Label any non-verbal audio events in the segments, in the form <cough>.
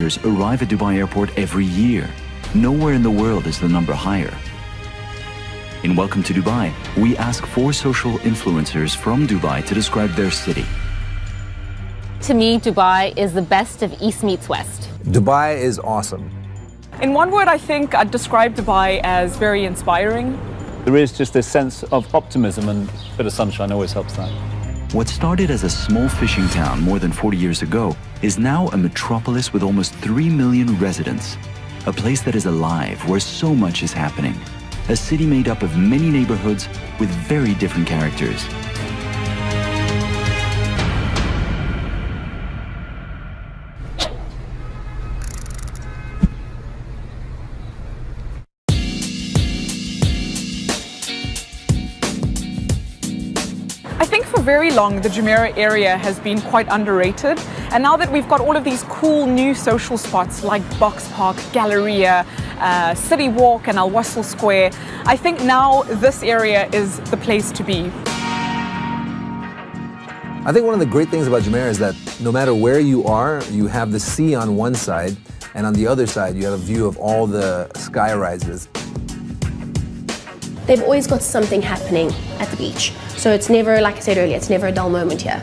arrive at Dubai Airport every year. Nowhere in the world is the number higher. In Welcome to Dubai, we ask four social influencers from Dubai to describe their city. To me, Dubai is the best of East meets West. Dubai is awesome. In one word, I think I'd describe Dubai as very inspiring. There is just this sense of optimism and a bit of sunshine always helps that. What started as a small fishing town more than 40 years ago is now a metropolis with almost 3 million residents. A place that is alive, where so much is happening. A city made up of many neighborhoods with very different characters. Very long the Jumeirah area has been quite underrated and now that we've got all of these cool new social spots like Box Park, Galleria, uh, City Walk and Al Wasl Square, I think now this area is the place to be. I think one of the great things about Jumeirah is that no matter where you are, you have the sea on one side, and on the other side, you have a view of all the sky rises. They've always got something happening at the beach. So it's never, like I said earlier, it's never a dull moment here.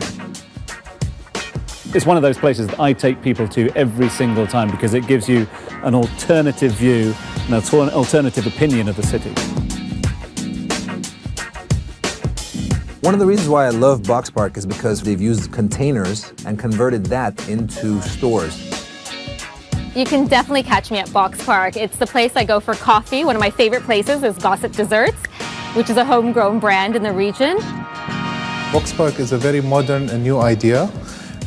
It's one of those places that I take people to every single time because it gives you an alternative view, and an alter- alternative opinion of the city. One of the reasons why I love Box Park is because they've used containers and converted that into stores. You can definitely catch me at Box Park. It's the place I go for coffee. One of my favorite places is Gossip Desserts, which is a homegrown brand in the region. Box Park is a very modern and new idea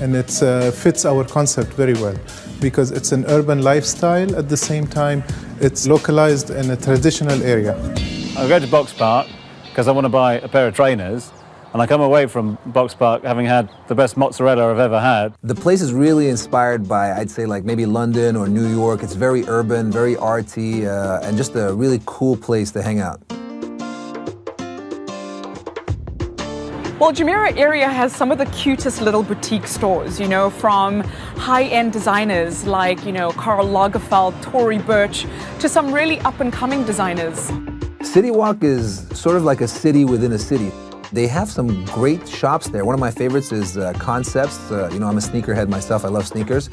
and it uh, fits our concept very well because it's an urban lifestyle at the same time it's localized in a traditional area. I go to Box Park because I want to buy a pair of trainers and I come away from Box Park having had the best mozzarella I've ever had. The place is really inspired by, I'd say, like maybe London or New York. It's very urban, very arty, uh, and just a really cool place to hang out. Well, Jumeirah area has some of the cutest little boutique stores, you know, from high-end designers like, you know, Karl Lagerfeld, Tory Burch, to some really up-and-coming designers. City Walk is sort of like a city within a city. They have some great shops there. One of my favorites is uh, Concepts. Uh, you know, I'm a sneakerhead myself. I love sneakers.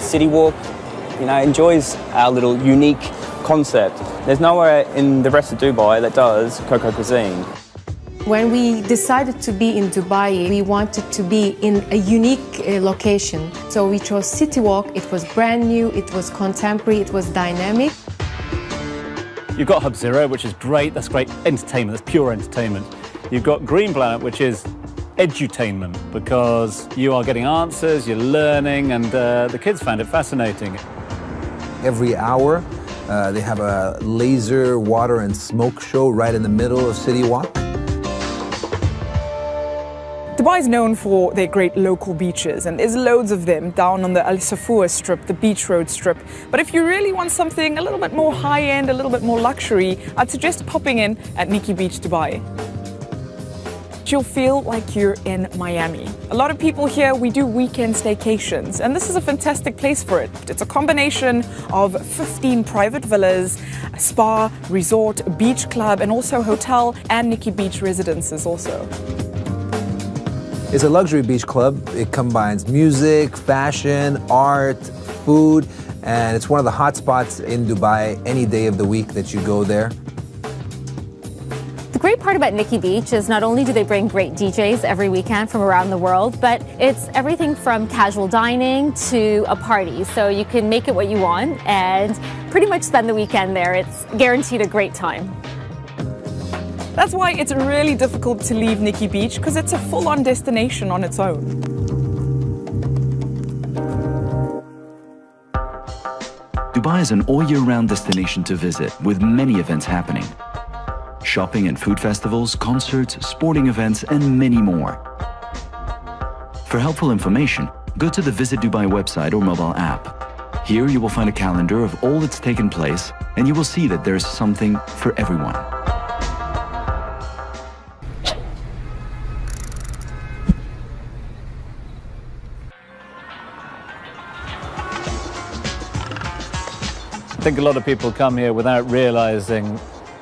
City Walk, you know, enjoys our little unique concept. There's nowhere in the rest of Dubai that does Coco cuisine. When we decided to be in Dubai, we wanted to be in a unique uh, location. So we chose City Walk. It was brand new, it was contemporary, it was dynamic. You've got Hub Zero, which is great. That's great entertainment. That's pure entertainment. You've got Green Planet, which is edutainment because you are getting answers, you're learning, and uh, the kids found it fascinating. Every hour, uh, they have a laser, water, and smoke show right in the middle of City Walk. Dubai is known for their great local beaches, and there's loads of them down on the Al Safua strip, the beach road strip. But if you really want something a little bit more high end, a little bit more luxury, I'd suggest popping in at Nikki Beach, Dubai. You'll feel like you're in Miami. A lot of people here, we do weekend staycations, and this is a fantastic place for it. It's a combination of 15 private villas, a spa, resort, beach club, and also hotel and Nikki Beach residences also. It's a luxury beach club. It combines music, fashion, art, food, and it's one of the hot spots in Dubai any day of the week that you go there. The great part about Nikki Beach is not only do they bring great DJs every weekend from around the world, but it's everything from casual dining to a party. So you can make it what you want and pretty much spend the weekend there. It's guaranteed a great time. That's why it's really difficult to leave Nikki Beach because it's a full-on destination on its own. Dubai is an all-year-round destination to visit with many events happening. Shopping and food festivals, concerts, sporting events, and many more. For helpful information, go to the Visit Dubai website or mobile app. Here you will find a calendar of all that's taken place and you will see that there's something for everyone. I think a lot of people come here without realizing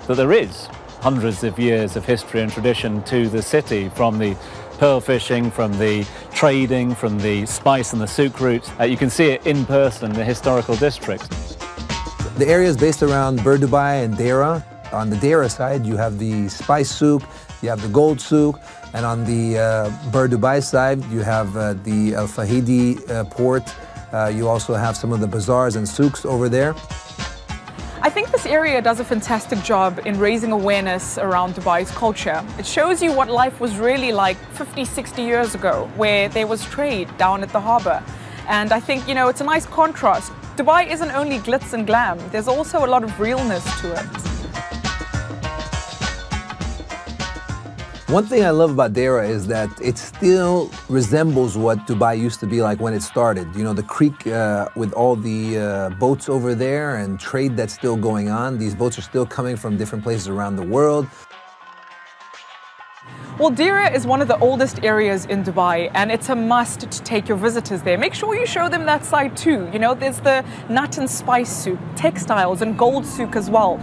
that there is hundreds of years of history and tradition to the city from the pearl fishing, from the trading, from the spice and the souk routes. Uh, you can see it in person the historical district. The area is based around Bur Dubai and Deira. On the Deira side, you have the spice souk, you have the gold souk, and on the uh, Bur Dubai side, you have uh, the Al Fahidi uh, port. Uh, you also have some of the bazaars and souks over there. I think this area does a fantastic job in raising awareness around Dubai's culture. It shows you what life was really like 50, 60 years ago, where there was trade down at the harbour. And I think, you know, it's a nice contrast. Dubai isn't only glitz and glam, there's also a lot of realness to it. One thing I love about Deira is that it still resembles what Dubai used to be like when it started. You know, the creek uh, with all the uh, boats over there and trade that's still going on. These boats are still coming from different places around the world. Well, Deira is one of the oldest areas in Dubai, and it's a must to take your visitors there. Make sure you show them that side too. You know, there's the nut and spice souk, textiles, and gold souk as well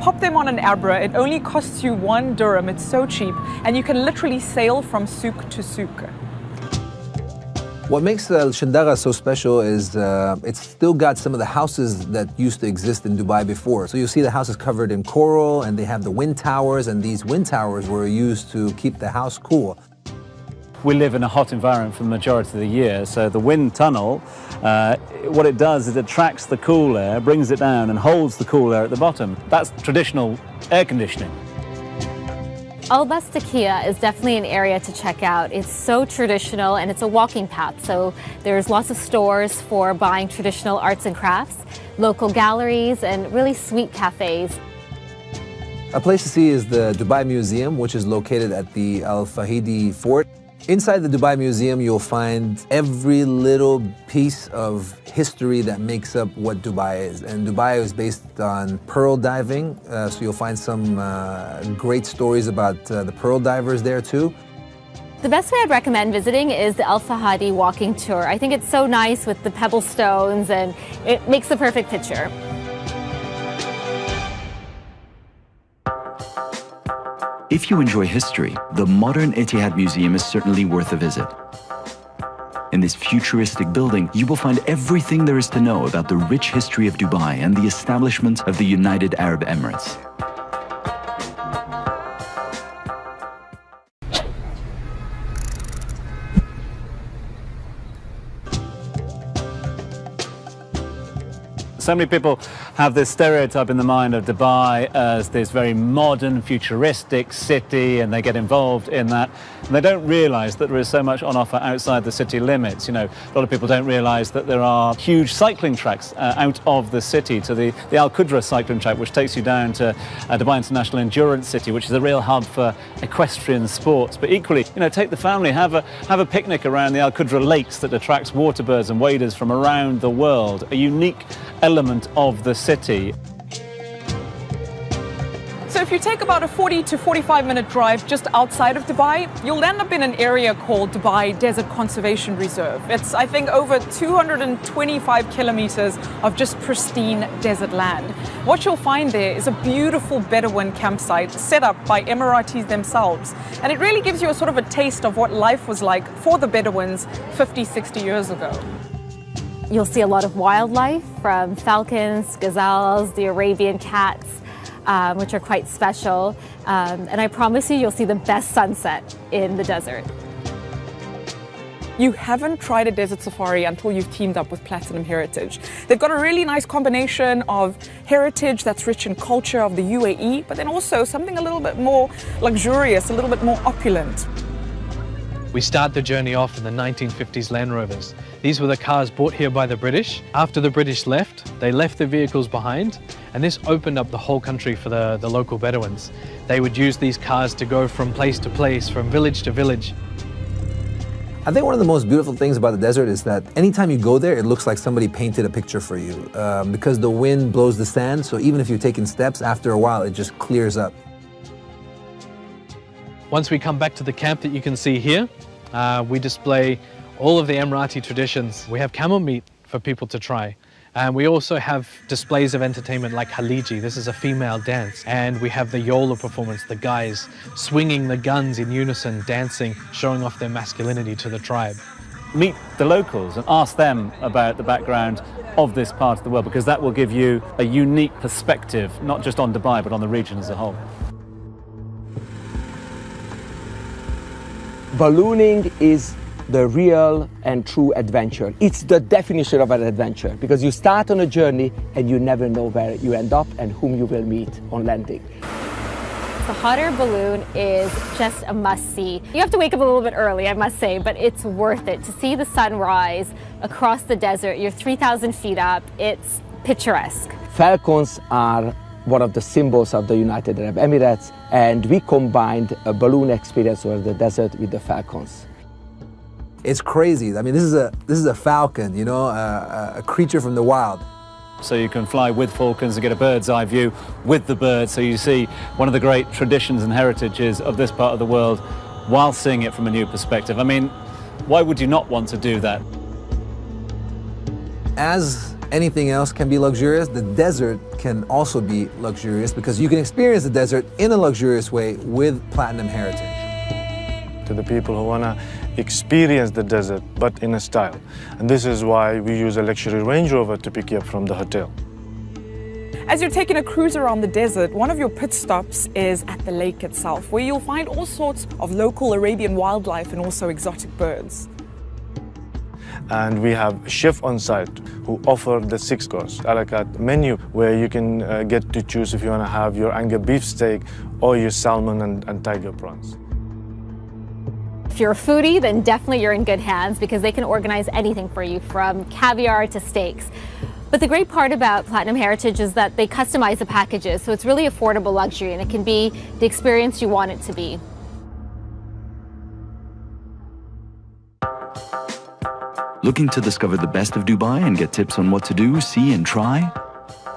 pop them on an Abra. It only costs you one dirham. It's so cheap. And you can literally sail from souk to souk. What makes Al Shindagha so special is uh, it's still got some of the houses that used to exist in Dubai before. So you see the houses covered in coral and they have the wind towers and these wind towers were used to keep the house cool. We live in a hot environment for the majority of the year, so the wind tunnel, uh, what it does is it attracts the cool air, brings it down and holds the cool air at the bottom. That's traditional air conditioning. Al Bastakia is definitely an area to check out. It's so traditional and it's a walking path. So there's lots of stores for buying traditional arts and crafts, local galleries, and really sweet cafes. A place to see is the Dubai Museum, which is located at the Al Fahidi Fort. Inside the Dubai Museum, you'll find every little piece of history that makes up what Dubai is. And Dubai is based on pearl diving, uh, so you'll find some uh, great stories about uh, the pearl divers there too. The best way I'd recommend visiting is the Al Fahidi walking tour. I think it's so nice with the pebble stones and it makes the perfect picture. If you enjoy history, the modern Etihad Museum is certainly worth a visit. In this futuristic building, you will find everything there is to know about the rich history of Dubai and the establishment of the United Arab Emirates. So many people have this stereotype in the mind of Dubai as this very modern, futuristic city, and they get involved in that. And they don't realize that there is so much on offer outside the city limits. You know, a lot of people don't realize that there are huge cycling tracks uh, out of the city to the, the Al Qudra cycling track, which takes you down to uh, Dubai International Endurance City, which is a real hub for equestrian sports. But equally, you know, take the family, have a, have a picnic around the Al Qudra lakes that attracts waterbirds and waders from around the world. A unique element of the city. So if you take about a 40 to 45 minute drive just outside of Dubai, you'll end up in an area called Dubai Desert Conservation Reserve. It's, I think, over 225 kilometers of just pristine desert land. What you'll find there is a beautiful Bedouin campsite set up by Emiratis themselves. And it really gives you a sort of a taste of what life was like for the Bedouins 50, 60 years ago. You'll see a lot of wildlife from falcons, gazelles, the Arabian cats, um, which are quite special. Um, and I promise you, you'll see the best sunset in the desert. You haven't tried a desert safari until you've teamed up with Platinum Heritage. They've got a really nice combination of heritage that's rich in culture of the UAE, but then also something a little bit more luxurious, a little bit more opulent. We start the journey off in the 1950s Land Rovers. These were the cars brought here by the British. After the British left, they left the vehicles behind, and this opened up the whole country for the, the local Bedouins. They would use these cars to go from place to place, from village to village. I think one of the most beautiful things about the desert is that anytime you go there, it looks like somebody painted a picture for you um, because the wind blows the sand. So even if you're taking steps, after a while, it just clears up. Once we come back to the camp that you can see here, uh, we display all of the Emirati traditions. We have camel meat for people to try. And we also have displays of entertainment like Haliji. This is a female dance. And we have the Yola performance, the guys swinging the guns in unison, dancing, showing off their masculinity to the tribe. Meet the locals and ask them about the background of this part of the world because that will give you a unique perspective, not just on Dubai, but on the region as a whole. Ballooning is the real and true adventure. It's the definition of an adventure because you start on a journey and you never know where you end up and whom you will meet on landing. The hot air balloon is just a must see. You have to wake up a little bit early, I must say, but it's worth it. To see the sun rise across the desert, you're 3,000 feet up, it's picturesque. Falcons are one of the symbols of the United Arab Emirates and we combined a balloon experience over the desert with the falcons. It's crazy. I mean, this is a this is a falcon, you know, a, a creature from the wild. So you can fly with falcons and get a bird's eye view with the bird. So you see one of the great traditions and heritages of this part of the world while seeing it from a new perspective. I mean, why would you not want to do that? As anything else can be luxurious, the desert can also be luxurious because you can experience the desert in a luxurious way with Platinum Heritage. To the people who want to experience the desert, but in a style. And this is why we use a luxury Range Rover to pick you up from the hotel. As you're taking a cruise around the desert, one of your pit stops is at the lake itself, where you'll find all sorts of local Arabian wildlife and also exotic birds. And we have chef on site who offer the six-course a la carte menu where you can uh, get to choose if you want to have your Anga beef steak or your salmon and, and tiger prawns. If you're a foodie, then definitely you're in good hands because they can organize anything for you from caviar to steaks. But the great part about Platinum Heritage is that they customize the packages, so it's really affordable luxury and it can be the experience you want it to be. Looking to discover the best of Dubai and get tips on what to do, see and try?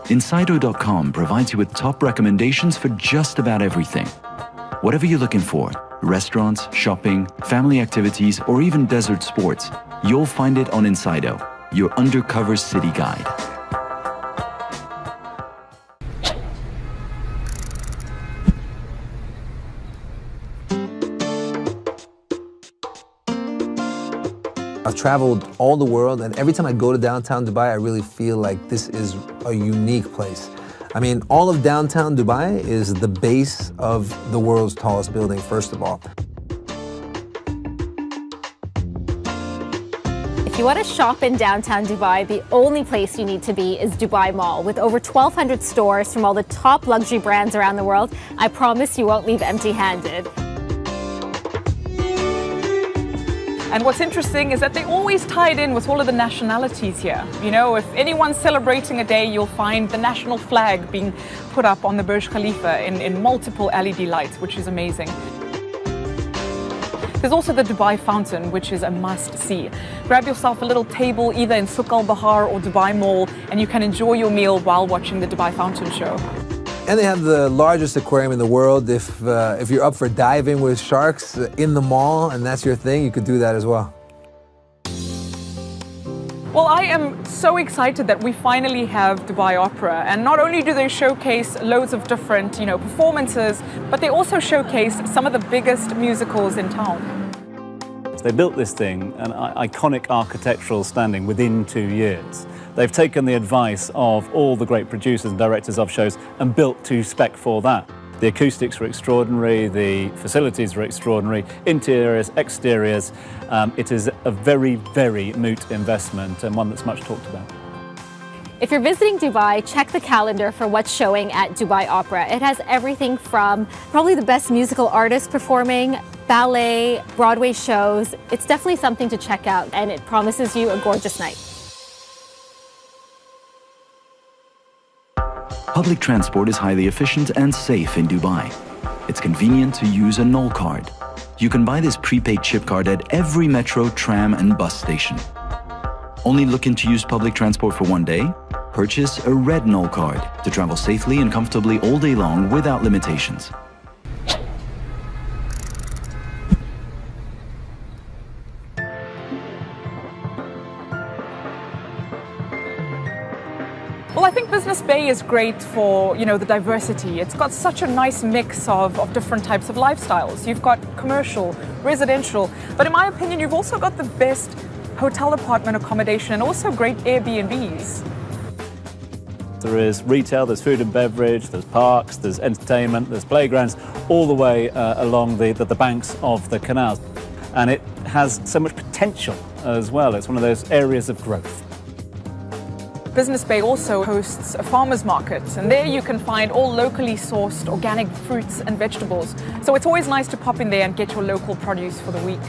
Insydo.com provides you with top recommendations for just about everything. Whatever you're looking for, restaurants, shopping, family activities, or even desert sports, you'll find it on Insido, your undercover city guide. Traveled all the world, and every time I go to downtown Dubai, I really feel like this is a unique place. I mean, all of downtown Dubai is the base of the world's tallest building, first of all. If you want to shop in downtown Dubai, the only place you need to be is Dubai Mall. With over 1,200 stores from all the top luxury brands around the world, I promise you won't leave empty-handed. And what's interesting is that they always tie it in with all of the nationalities here. You know, if anyone's celebrating a day, you'll find the national flag being put up on the Burj Khalifa in, in multiple LED lights, which is amazing. There's also the Dubai Fountain, which is a must-see. Grab yourself a little table either in Souq Al Bahar or Dubai Mall, and you can enjoy your meal while watching the Dubai Fountain show. And they have the largest aquarium in the world. If, uh, if you're up for diving with sharks in the mall and that's your thing, you could do that as well. Well, I am so excited that we finally have Dubai Opera. And not only do they showcase loads of different, you know, performances, but they also showcase some of the biggest musicals in town. They built this thing, an iconic architectural standing, within two years. They've taken the advice of all the great producers and directors of shows and built to spec for that. The acoustics were extraordinary, the facilities were extraordinary, interiors, exteriors. Um, it is a very, very moot investment and one that's much talked about. If you're visiting Dubai, check the calendar for what's showing at Dubai Opera. It has everything from probably the best musical artists performing, ballet, Broadway shows. It's definitely something to check out and it promises you a gorgeous night. Public transport is highly efficient and safe in Dubai. It's convenient to use a Nol card. You can buy this prepaid chip card at every metro, tram and bus station. Only looking to use public transport for one day? Purchase a red Nol card to travel safely and comfortably all day long without limitations. Business Bay is great for, you know, the diversity. It's got such a nice mix of, of different types of lifestyles. You've got commercial, residential, but in my opinion, you've also got the best hotel apartment accommodation and also great Airbnbs. There is retail, there's food and beverage, there's parks, there's entertainment, there's playgrounds, all the way uh, along the, the, the banks of the canals. And it has so much potential as well. It's one of those areas of growth. Business Bay also hosts a farmer's market, and there you can find all locally sourced organic fruits and vegetables. So it's always nice to pop in there and get your local produce for the week.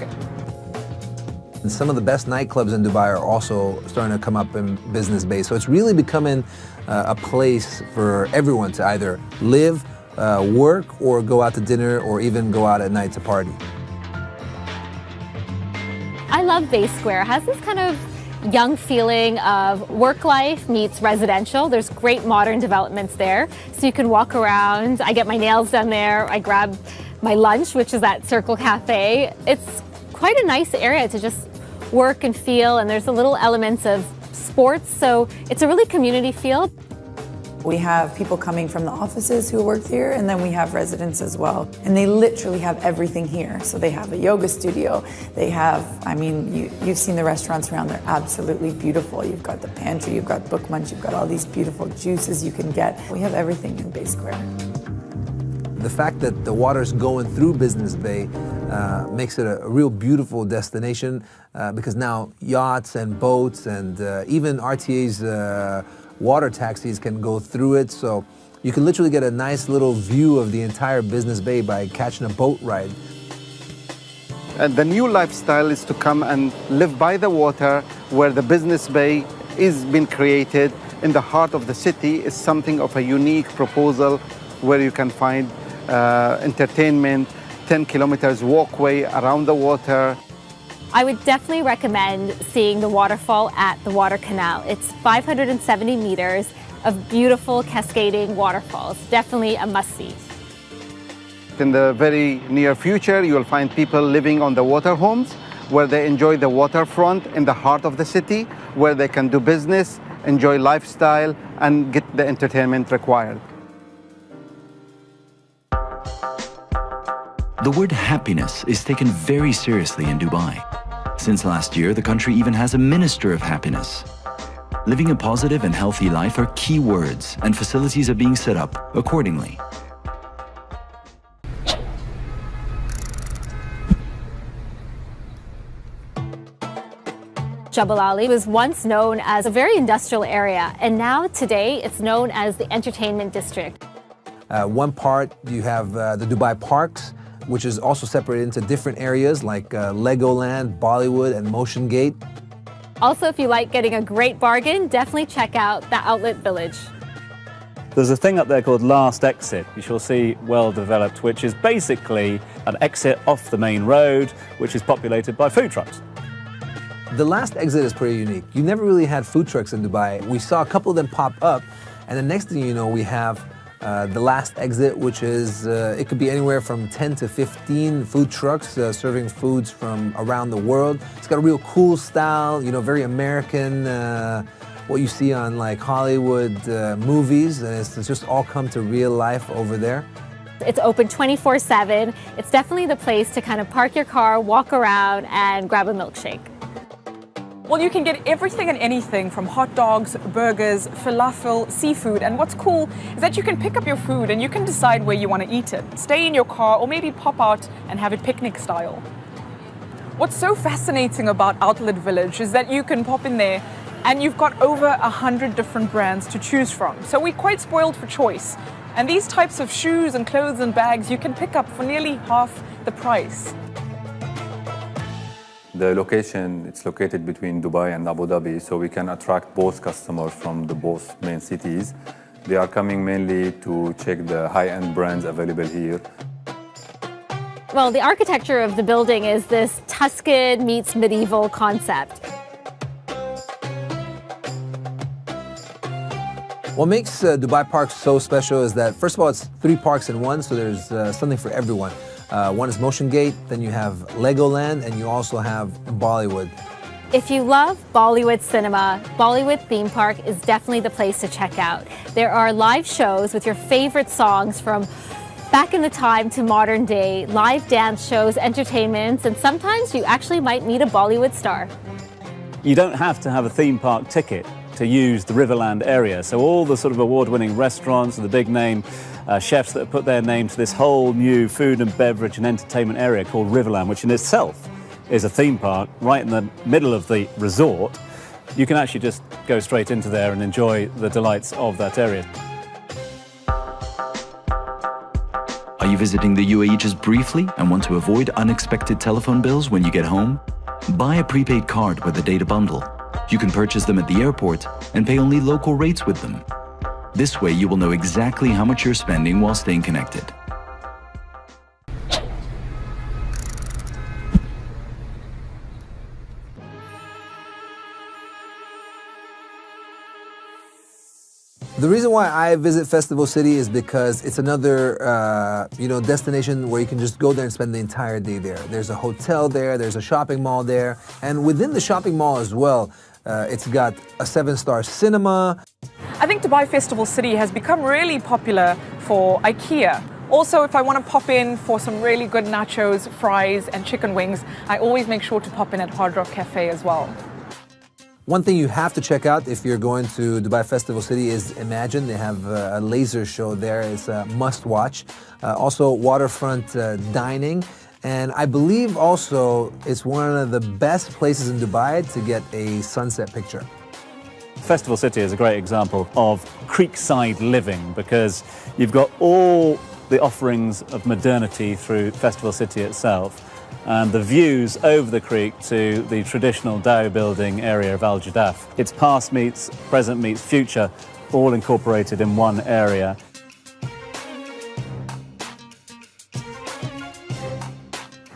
And some of the best nightclubs in Dubai are also starting to come up in Business Bay. So it's really becoming uh, a place for everyone to either live, uh, work, or go out to dinner, or even go out at night to party. I love Bay Square. It has this kind of young feeling of work life meets residential. There's great modern developments there. So you can walk around. I get my nails done there. I grab my lunch, which is at Circle Cafe. It's quite a nice area to just work and feel. And there's a little elements of sports. So it's a really community feel. We have people coming from the offices who work here, and then we have residents as well. And they literally have everything here. So they have a yoga studio. They have, I mean, you, you've seen the restaurants around, they're absolutely beautiful. You've got the pantry, you've got Book Munch, you've got all these beautiful juices you can get. We have everything in Bay Square. The fact that the water's going through Business Bay uh, makes it a, a, real beautiful destination uh, because now yachts and boats and uh, even RTA's uh, water taxis can go through it. So you can literally get a nice little view of the entire Business Bay by catching a boat ride. And the new lifestyle is to come and live by the water where the Business Bay is being created in the heart of the city is something of a unique proposal where you can find uh, entertainment, 10 kilometers walkway around the water. I would definitely recommend seeing the waterfall at the Water Canal. It's 570 meters of beautiful cascading waterfalls. Definitely a must-see. In the very near future, you will find people living on the water homes where they enjoy the waterfront in the heart of the city, where they can do business, enjoy lifestyle, and get the entertainment required. The word happiness is taken very seriously in Dubai. Since last year, the country even has a Minister of Happiness. Living a positive and healthy life are key words, and facilities are being set up accordingly. Jebel Ali was once known as a very industrial area, and now today it's known as the entertainment district. Uh, one part you have uh, the Dubai Parks, which is also separated into different areas like uh, Legoland, Bollywood, and Motion Gate. Also, if you like getting a great bargain, definitely check out the Outlet Village. There's a thing up there called Last Exit, which you shall see well developed, which is basically an exit off the main road, which is populated by food trucks. The last exit is pretty unique. You never really had food trucks in Dubai. We saw a couple of them pop up, and the next thing you know, we have uh, the last exit, which is, uh, it could be anywhere from 10 to 15 food trucks uh, serving foods from around the world. It's got a real cool style, you know, very American, uh, what you see on like Hollywood uh, movies, and it's, it's just all come to real life over there. It's open 24-7. It's definitely the place to kind of park your car, walk around, and grab a milkshake. Well, you can get everything and anything from hot dogs, burgers, falafel, seafood. And what's cool is that you can pick up your food and you can decide where you want to eat it. Stay in your car or maybe pop out and have it picnic style. What's so fascinating about Outlet Village is that you can pop in there and you've got over a hundred different brands to choose from. So we're quite spoiled for choice. And these types of shoes and clothes and bags you can pick up for nearly half the price. The location, it's located between Dubai and Abu Dhabi, so we can attract both customers from the both main cities. They are coming mainly to check the high-end brands available here. Well, the architecture of the building is this Tuscan meets medieval concept. What makes uh, Dubai Parks so special is that, first of all, it's three parks in one, so there's uh, something for everyone. Uh, one is Motion Gate, then you have Legoland, and you also have Bollywood. If you love Bollywood cinema, Bollywood Theme Park is definitely the place to check out. There are live shows with your favorite songs from back in the time to modern day, live dance shows, entertainments, and sometimes you actually might meet a Bollywood star. You don't have to have a theme park ticket to use the Riverland area. So all the sort of award-winning restaurants and the big name uh, chefs that have put their name to this whole new food and beverage and entertainment area called Riverland, which in itself is a theme park right in the middle of the resort, you can actually just go straight into there and enjoy the delights of that area. Are you visiting the UAE just briefly and want to avoid unexpected telephone bills when you get home? Buy a prepaid card with a data bundle. You can purchase them at the airport and pay only local rates with them. This way you will know exactly how much you're spending while staying connected. The reason why I visit Festival City is because it's another, uh, you know, destination where you can just go there and spend the entire day there. There's a hotel there, there's a shopping mall there, and within the shopping mall as well, uh, it's got a seven-star cinema. I think Dubai Festival City has become really popular for IKEA. Also, if I want to pop in for some really good nachos, fries, and chicken wings, I always make sure to pop in at Hard Rock Cafe as well. One thing you have to check out if you're going to Dubai Festival City is Imagine. They have a laser show there. It's a must watch. Uh, also, waterfront uh, dining. And I believe also it's one of the best places in Dubai to get a sunset picture. Festival City is a great example of creekside living because you've got all the offerings of modernity through Festival City itself and the views over the creek to the traditional dhow building area of Al Jadaf. It's past meets present meets future, all incorporated in one area.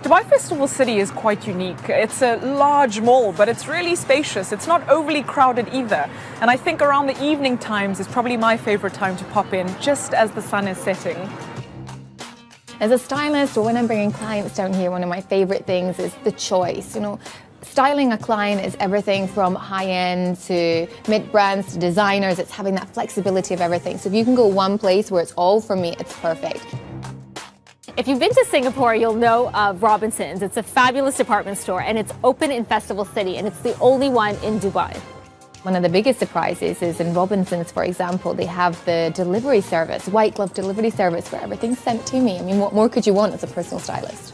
Dubai Festival City is quite unique. It's a large mall, but it's really spacious. It's not overly crowded either. And I think around the evening times is probably my favorite time to pop in, just as the sun is setting. As a stylist or when I'm bringing clients down here, one of my favorite things is the choice. You know, styling a client is everything from high-end to mid-brands to designers. It's having that flexibility of everything. So if you can go one place where it's all for me, it's perfect. If you've been to Singapore, you'll know of Robinsons. It's a fabulous department store and it's open in Festival City and it's the only one in Dubai. One of the biggest surprises is in Robinsons, for example, they have the delivery service, white glove delivery service where everything's sent to me. I mean, what more could you want as a personal stylist?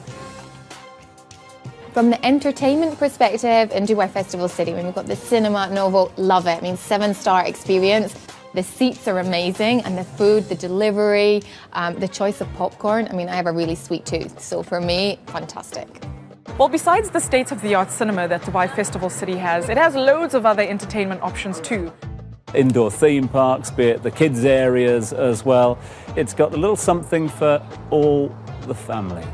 From the entertainment perspective in Dubai Festival City, we've got the Cinema Novo, love it. I mean, seven star experience. The seats are amazing and the food, the delivery, um, the choice of popcorn. I mean, I have a really sweet tooth. So for me, fantastic. Well, besides the state-of-the-art cinema that Dubai Festival City has, it has loads of other entertainment options too. Indoor theme parks, be it the kids' areas as well. It's got a little something for all the family.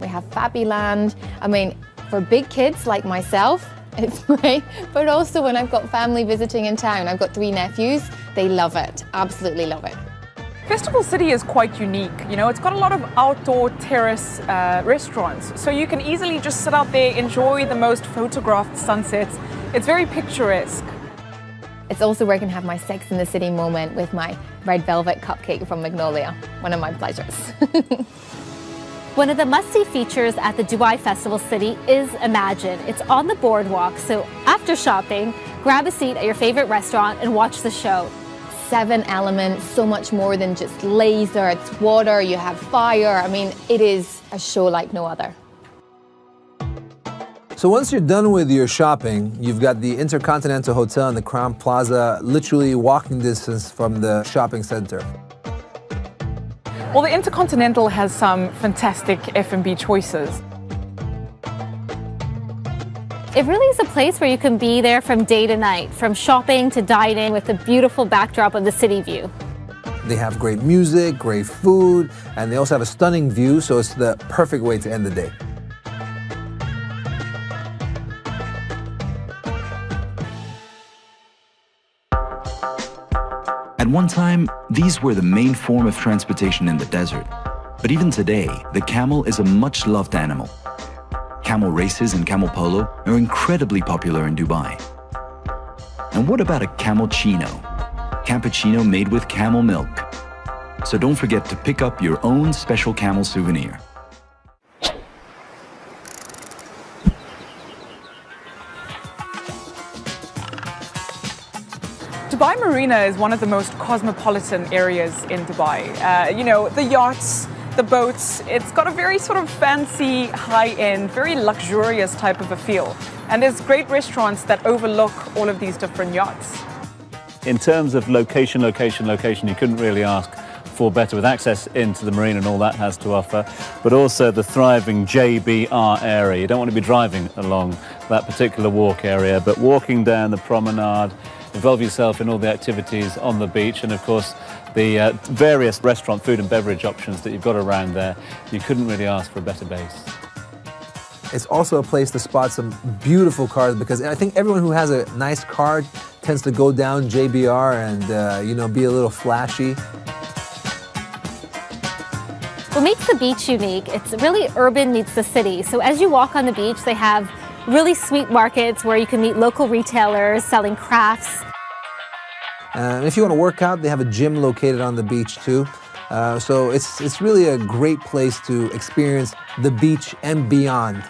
We have Fabiland. I mean, for big kids like myself, it's <laughs> great. But also when I've got family visiting in town, I've got three nephews, they love it, absolutely love it. Festival City is quite unique. You know, it's got a lot of outdoor terrace uh, restaurants, so you can easily just sit out there, enjoy the most photographed sunsets. It's very picturesque. It's also where I can have my Sex in the City moment with my red velvet cupcake from Magnolia. One of my pleasures. <laughs> One of the must-see features at the Dubai Festival City is Imagine. It's on the boardwalk, so after shopping, grab a seat at your favorite restaurant and watch the show. Seven elements, so much more than just laser, it's water, you have fire. I mean, it is a show like no other. So once you're done with your shopping, you've got the Intercontinental Hotel and the Crowne Plaza literally walking distance from the shopping center. Well, the Intercontinental has some fantastic F&B choices. It really is a place where you can be there from day to night, from shopping to dining with the beautiful backdrop of the city view. They have great music, great food, and they also have a stunning view, so it's the perfect way to end the day. One time, these were the main form of transportation in the desert. But even today, the camel is a much-loved animal. Camel races and camel polo are incredibly popular in Dubai. And what about a camel-chino? Cappuccino made with camel milk. So don't forget to pick up your own special camel souvenir. Dubai Marina is one of the most cosmopolitan areas in Dubai. Uh, you know, the yachts, the boats, it's got a very sort of fancy, high-end, very luxurious type of a feel. And there's great restaurants that overlook all of these different yachts. In terms of location, location, location, you couldn't really ask for better with access into the marina and all that has to offer, but also the thriving JBR area. You don't want to be driving along that particular walk area, but walking down the promenade, involve yourself in all the activities on the beach and of course the uh, various restaurant food and beverage options that you've got around there. You couldn't really ask for a better base. It's also a place to spot some beautiful cars because I think everyone who has a nice car tends to go down JBR and, uh, you know, be a little flashy. What makes the beach unique, it's really urban meets the city. So as you walk on the beach, they have really sweet markets where you can meet local retailers selling crafts. Uh, if you want to work out, they have a gym located on the beach too. Uh, so it's, it's really a great place to experience the beach and beyond.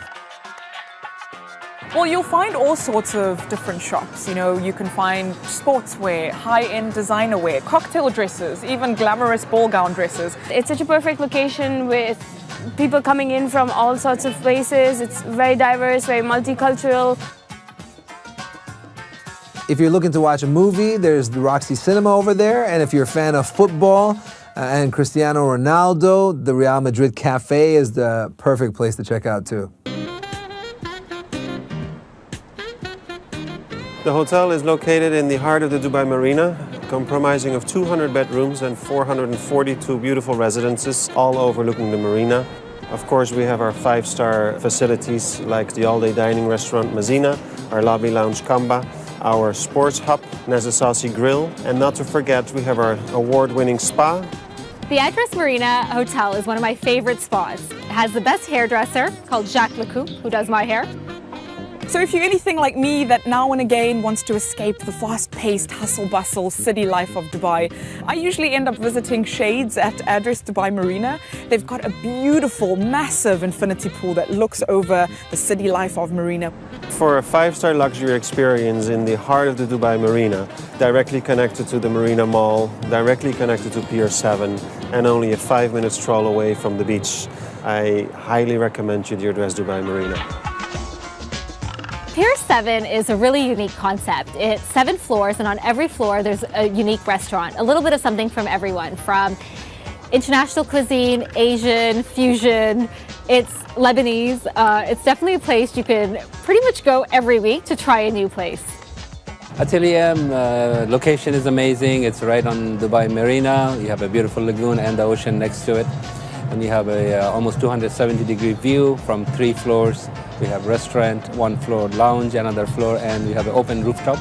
Well, you'll find all sorts of different shops. You know, you can find sportswear, high-end designer wear, cocktail dresses, even glamorous ball gown dresses. It's such a perfect location with people coming in from all sorts of places. It's very diverse, very multicultural. If you're looking to watch a movie, there's the Roxy Cinema over there. And if you're a fan of football uh, and Cristiano Ronaldo, the Real Madrid Cafe is the perfect place to check out too. The hotel is located in the heart of the Dubai Marina, comprising of 200 bedrooms and 442 beautiful residences, all overlooking the marina. Of course, we have our five-star facilities like the all-day dining restaurant Mazina, our lobby lounge Kamba, our sports hub Nazasasi Grill, and not to forget, we have our award-winning spa. The Address Marina Hotel is one of my favorite spas. It has the best hairdresser called Jacques Lecoupe, who does my hair. So if you're anything like me that now and again wants to escape the fast-paced hustle-bustle city life of Dubai, I usually end up visiting Shades at Address Dubai Marina. They've got a beautiful, massive infinity pool that looks over the city life of Marina. For a five-star luxury experience in the heart of the Dubai Marina, directly connected to the Marina Mall, directly connected to Pier 7, and only a five-minute stroll away from the beach, I highly recommend you the Address Dubai Marina. Pier 7 is a really unique concept. It's seven floors and on every floor there's a unique restaurant. A little bit of something from everyone from international cuisine, Asian, fusion, it's Lebanese. Uh, it's definitely a place you can pretty much go every week to try a new place. Atelier uh, location is amazing. It's right on Dubai Marina. You have a beautiful lagoon and the ocean next to it. And you have a uh, almost 270 degree view from three floors. We have restaurant, one floor lounge, another floor, and we have an open rooftop.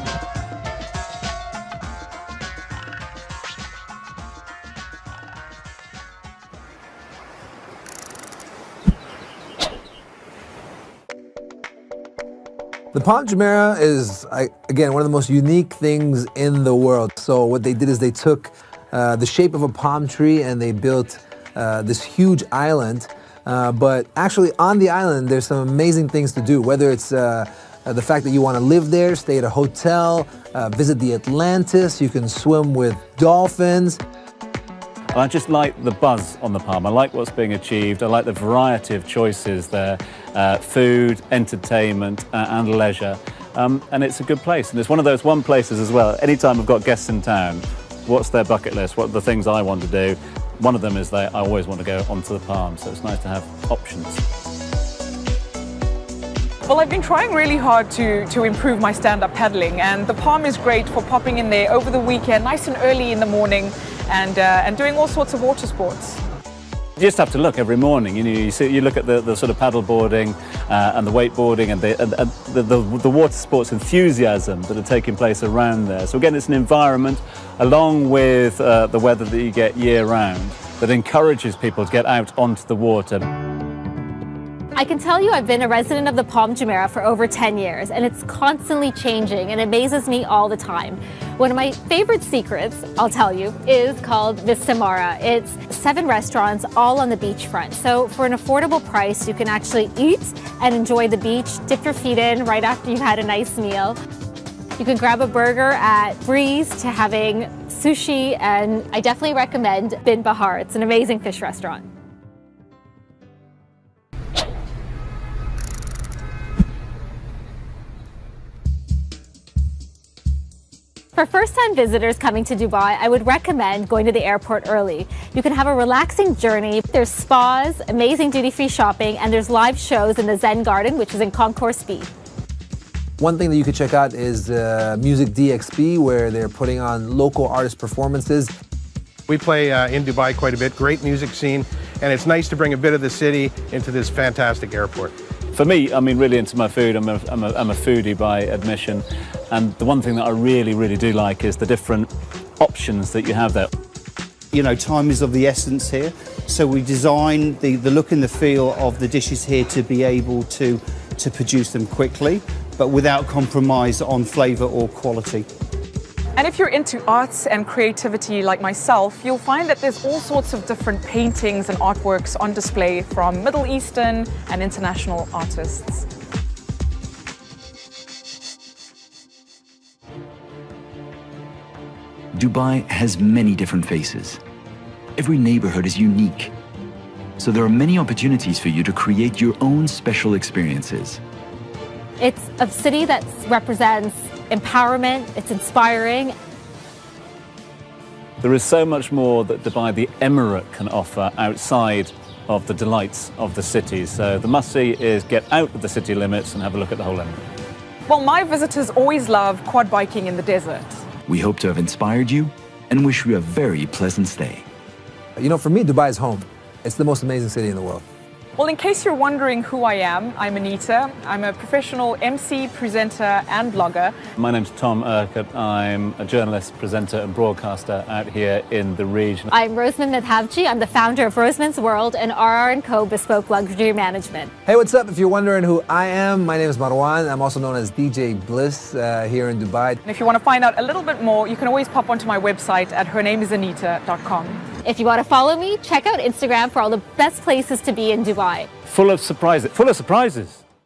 The Palm Jumeirah is, again, one of the most unique things in the world. So what they did is they took uh, the shape of a palm tree and they built this huge island. Uh, but actually on the island, there's some amazing things to do, whether it's uh, uh, the fact that you want to live there, stay at a hotel, uh, visit the Atlantis, you can swim with dolphins. I just like the buzz on the Palm. I like what's being achieved. I like the variety of choices there, uh, food, entertainment uh, and leisure. Um, and it's a good place. And it's one of those one places as well. Anytime I've got guests in town, what's their bucket list? What are the things I want to do? One of them is that I always want to go onto the Palm, so it's nice to have options. Well, I've been trying really hard to, to improve my stand-up paddling, and the Palm is great for popping in there over the weekend, nice and early in the morning, and, uh, and doing all sorts of water sports. You just have to look every morning. You know, you, see, you look at the, the sort of paddle boarding uh, and the wakeboarding and, the, and, and the, the, the, water sports enthusiasm that are taking place around there. So again, it's an environment, along with uh, the weather that you get year round, that encourages people to get out onto the water. I can tell you I've been a resident of the Palm Jumeirah for over 10 years and it's constantly changing and amazes me all the time. One of my favorite secrets, I'll tell you, is called Vista Mare. It's seven restaurants all on the beachfront. So for an affordable price, you can actually eat and enjoy the beach, dip your feet in right after you've had a nice meal. You can grab a burger at Breeze to having sushi and I definitely recommend Bin Bahar. It's an amazing fish restaurant. For first-time visitors coming to Dubai, I would recommend going to the airport early. You can have a relaxing journey. There's spas, amazing duty-free shopping, and there's live shows in the Zen Garden, which is in Concourse B. One thing that you could check out is uh, Music DXB, where they're putting on local artist performances. We play uh, in Dubai quite a bit, great music scene, and it's nice to bring a bit of the city into this fantastic airport. For me, I mean, really into my food. I'm a, I'm, a, I'm a foodie by admission. And the one thing that I really, really do like is the different options that you have there. You know, time is of the essence here. So we design the, the look and the feel of the dishes here to be able to, to produce them quickly, but without compromise on flavour or quality. And if you're into arts and creativity like myself, you'll find that there's all sorts of different paintings and artworks on display from Middle Eastern and international artists. Dubai has many different faces. Every neighborhood is unique. So there are many opportunities for you to create your own special experiences. It's a city that represents empowerment, it's inspiring. There is so much more that Dubai, the Emirate, can offer outside of the delights of the city. So the must-see is get out of the city limits and have a look at the whole Emirate. Well, my visitors always love quad biking in the desert. We hope to have inspired you and wish you a very pleasant stay. You know, for me, Dubai is home. It's the most amazing city in the world. Well, in case you're wondering who I am, I'm Anita. I'm a professional MC, presenter, and blogger. My name's Tom Urquhart. I'm a journalist, presenter, and broadcaster out here in the region. I'm Rosemin Madhavji. I'm the founder of Rosemin's World and RR & Co. Bespoke Luxury Management. Hey, what's up? If you're wondering who I am, my name is Marwan. I'm also known as DJ Bliss uh, here in Dubai. And if you want to find out a little bit more, you can always pop onto my website at hernameIsanita.com. If you want to follow me, check out Instagram for all the best places to be in Dubai. Full of surprises. Full of surprises.